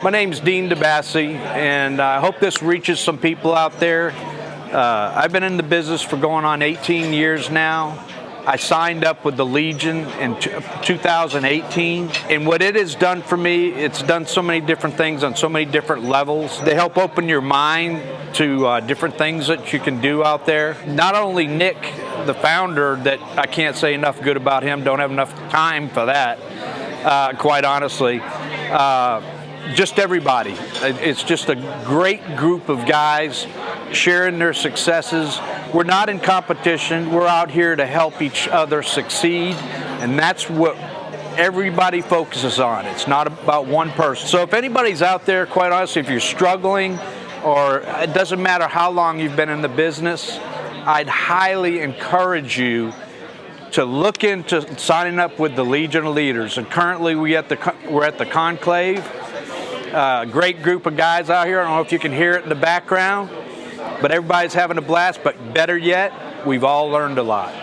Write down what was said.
My name's Dean DeBassi, and I hope this reaches some people out there. Uh, I've been in the business for going on 18 years now. I signed up with the Legion in 2018, and what it has done for me, it's done so many different things on so many different levels. They help open your mind to uh, different things that you can do out there. Not only Nick, the founder, that I can't say enough good about him, don't have enough time for that, uh, quite honestly. Uh, just everybody. It's just a great group of guys sharing their successes. We're not in competition. We're out here to help each other succeed, and that's what everybody focuses on. It's not about one person. So if anybody's out there, quite honestly, if you're struggling, or it doesn't matter how long you've been in the business, I'd highly encourage you to look into signing up with the Legion of Leaders. And currently we at the, we're at the Conclave. Uh, great group of guys out here. I don't know if you can hear it in the background, but everybody's having a blast. But better yet, we've all learned a lot.